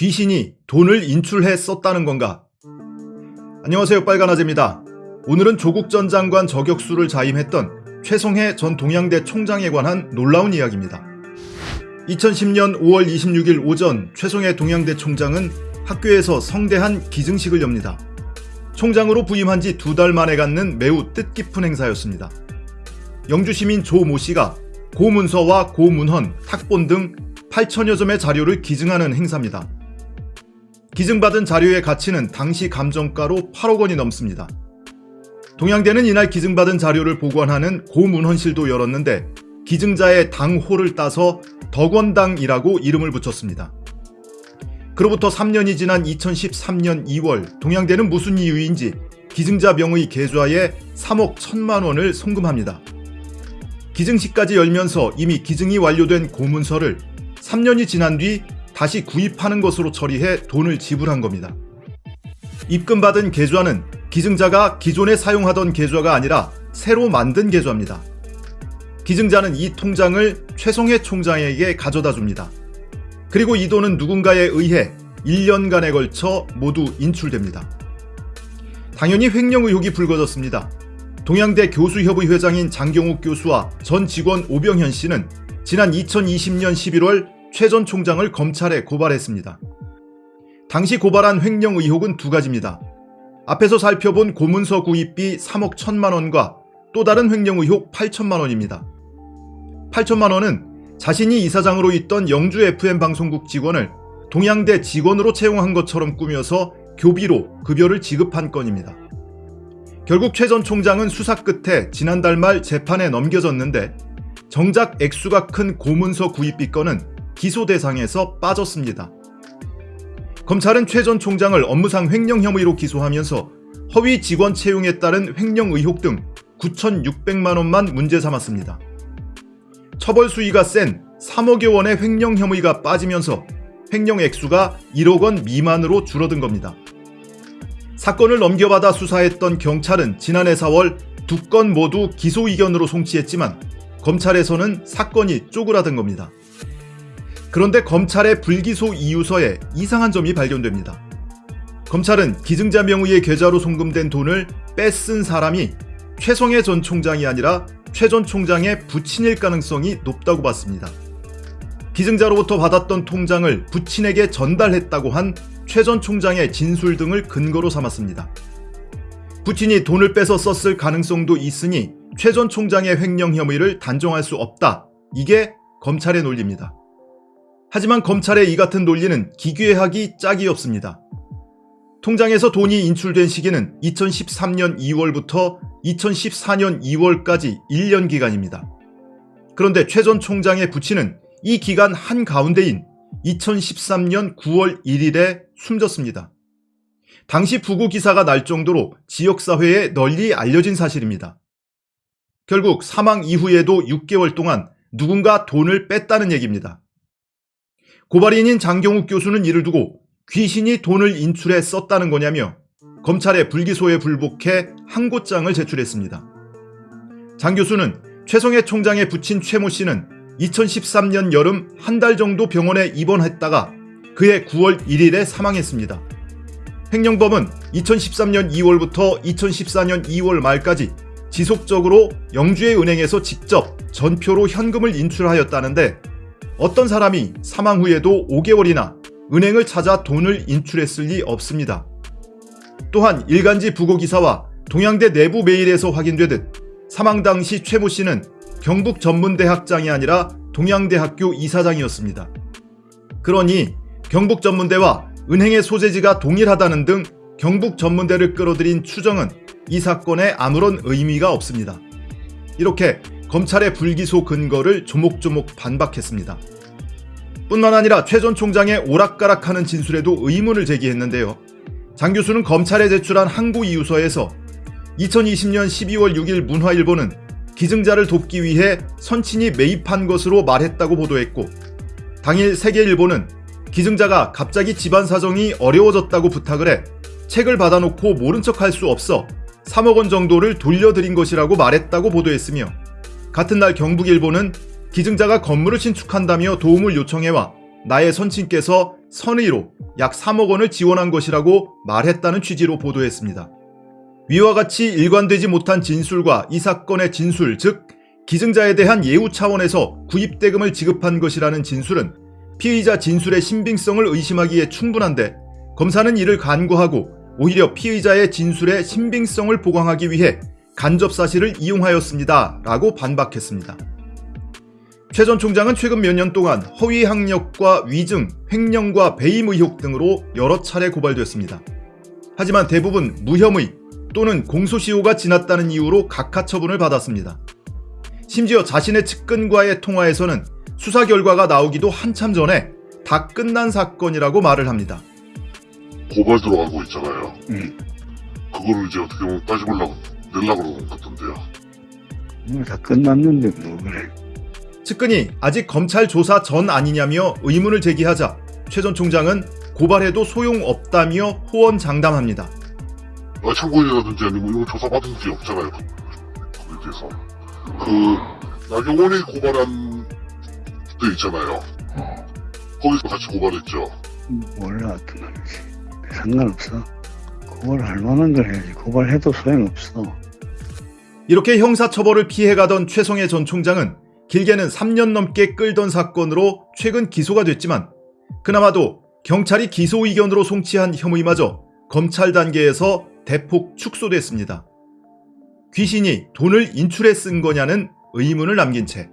귀신이 돈을 인출해 썼다는 건가? 안녕하세요 빨간아재입니다. 오늘은 조국 전 장관 저격수를 자임했던 최성해 전 동양대 총장에 관한 놀라운 이야기입니다. 2010년 5월 26일 오전 최성해 동양대 총장은 학교에서 성대한 기증식을 엽니다. 총장으로 부임한 지 두 달 만에 갖는 매우 뜻깊은 행사였습니다. 영주 시민 조 모 씨가 고문서와 고문헌, 탁본 등 8천여 점의 자료를 기증하는 행사입니다. 기증받은 자료의 가치는 당시 감정가로 8억 원이 넘습니다. 동양대는 이날 기증받은 자료를 보관하는 고문헌실도 열었는데 기증자의 당호를 따서 덕원당이라고 이름을 붙였습니다. 그로부터 3년이 지난 2013년 2월 동양대는 무슨 이유인지 기증자 명의 계좌에 3억 1천만 원을 송금합니다. 기증식까지 열면서 이미 기증이 완료된 고문서를 3년이 지난 뒤 다시 구입하는 것으로 처리해 돈을 지불한 겁니다. 입금받은 계좌는 기증자가 기존에 사용하던 계좌가 아니라 새로 만든 계좌입니다. 기증자는 이 통장을 최성해 총장에게 가져다 줍니다. 그리고 이 돈은 누군가에 의해 1년간에 걸쳐 모두 인출됩니다. 당연히 횡령 의혹이 불거졌습니다. 동양대 교수협의 회장인 장경욱 교수와 전 직원 오병현 씨는 지난 2020년 11월 최 전 총장을 검찰에 고발했습니다. 당시 고발한 횡령 의혹은 두 가지입니다. 앞에서 살펴본 고문서 구입비 3억 1천만 원과 또 다른 횡령 의혹 8천만 원입니다. 8천만 원은 자신이 이사장으로 있던 영주 FM 방송국 직원을 동양대 직원으로 채용한 것처럼 꾸며서 교비로 급여를 지급한 건입니다. 결국 최 전 총장은 수사 끝에 지난달 말 재판에 넘겨졌는데 정작 액수가 큰 고문서 구입비 건은 기소 대상에서 빠졌습니다. 검찰은 최 전 총장을 업무상 횡령 혐의로 기소하면서 허위 직원 채용에 따른 횡령 의혹 등 9,600만 원만 문제 삼았습니다. 처벌 수위가 센 3억여 원의 횡령 혐의가 빠지면서 횡령 액수가 1억 원 미만으로 줄어든 겁니다. 사건을 넘겨받아 수사했던 경찰은 지난해 4월 두 건 모두 기소 의견으로 송치했지만 검찰에서는 사건이 쪼그라든 겁니다. 그런데 검찰의 불기소 이유서에 이상한 점이 발견됩니다. 검찰은 기증자 명의의 계좌로 송금된 돈을 뺏은 사람이 최성해 전 총장이 아니라 최 전 총장의 부친일 가능성이 높다고 봤습니다. 기증자로부터 받았던 통장을 부친에게 전달했다고 한 최 전 총장의 진술 등을 근거로 삼았습니다. 부친이 돈을 빼서 썼을 가능성도 있으니 최 전 총장의 횡령 혐의를 단정할 수 없다. 이게 검찰의 논리입니다. 하지만 검찰의 이 같은 논리는 기괴하기 짝이 없습니다. 통장에서 돈이 인출된 시기는 2013년 2월부터 2014년 2월까지 1년 기간입니다. 그런데 최 전 총장의 부친은 이 기간 한가운데인 2013년 9월 1일에 숨졌습니다. 당시 부고 기사가 날 정도로 지역사회에 널리 알려진 사실입니다. 결국 사망 이후에도 6개월 동안 누군가 돈을 뺐다는 얘기입니다. 고발인인 장경욱 교수는 이를 두고 귀신이 돈을 인출해 썼다는 거냐며 검찰의 불기소에 불복해 항고장을 제출했습니다. 장 교수는 최성해 총장의 부친 최모 씨는 2013년 여름 한 달 정도 병원에 입원했다가 그해 9월 1일에 사망했습니다. 횡령범은 2013년 2월부터 2014년 2월 말까지 지속적으로 영주의 은행에서 직접 전표로 현금을 인출하였다는데 어떤 사람이 사망 후에도 5개월이나 은행을 찾아 돈을 인출했을 리 없습니다. 또한 일간지 부고기사와 동양대 내부 메일에서 확인되듯 사망 당시 최모 씨는 경북 전문대학장이 아니라 동양대학교 이사장이었습니다. 그러니 경북 전문대와 은행의 소재지가 동일하다는 등 경북 전문대를 끌어들인 추정은 이 사건에 아무런 의미가 없습니다. 이렇게 검찰의 불기소 근거를 조목조목 반박했습니다. 뿐만 아니라 최 전 총장의 오락가락하는 진술에도 의문을 제기했는데요. 장 교수는 검찰에 제출한 항고 이유서에서 2020년 12월 6일 문화일보는 기증자를 돕기 위해 선친이 매입한 것으로 말했다고 보도했고 당일 세계일보는 기증자가 갑자기 집안 사정이 어려워졌다고 부탁을 해 책을 받아놓고 모른 척 할 수 없어 3억 원 정도를 돌려드린 것이라고 말했다고 보도했으며 같은 날 경북일보는 기증자가 건물을 신축한다며 도움을 요청해와 나의 선친께서 선의로 약 3억 원을 지원한 것이라고 말했다는 취지로 보도했습니다. 위와 같이 일관되지 못한 진술과 이 사건의 진술, 즉 기증자에 대한 예우 차원에서 구입대금을 지급한 것이라는 진술은 피의자 진술의 신빙성을 의심하기에 충분한데 검사는 이를 간과하고 오히려 피의자의 진술의 신빙성을 보강하기 위해 간접 사실을 이용하였습니다. 라고 반박했습니다. 최 전 총장은 최근 몇 년 동안 허위 학력과 위증, 횡령과 배임 의혹 등으로 여러 차례 고발됐습니다. 하지만 대부분 무혐의 또는 공소시효가 지났다는 이유로 각하 처분을 받았습니다. 심지어 자신의 측근과의 통화에서는 수사 결과가 나오기도 한참 전에 다 끝난 사건이라고 말을 합니다. 고발 들어가고 있잖아요. 응. 그거를 이제 어떻게 보면 따져보려고 내려고 그러는 것 같던데요. 이거 다 끝났는데 뭐 그래. 측근이 아직 검찰 조사 전 아니냐며 의문을 제기하자 최 전 총장은 고발해도 소용없다며 호언장담합니다. 아, 참고인이라든지 아니면 이거 조사받은 게 없잖아요. 그- 그에 대해서. 그, 나경원이 고발한 때 있잖아요. 거기서 같이 고발했죠. 몰라 어떤 놈인지. 상관없어. 고발할 만한 걸 해야지. 고발해도 소용없어. 이렇게 형사처벌을 피해가던 최성해 전 총장은 길게는 3년 넘게 끌던 사건으로 최근 기소가 됐지만 그나마도 경찰이 기소 의견으로 송치한 혐의마저 검찰 단계에서 대폭 축소됐습니다. 귀신이 돈을 인출해 쓴 거냐는 의문을 남긴 채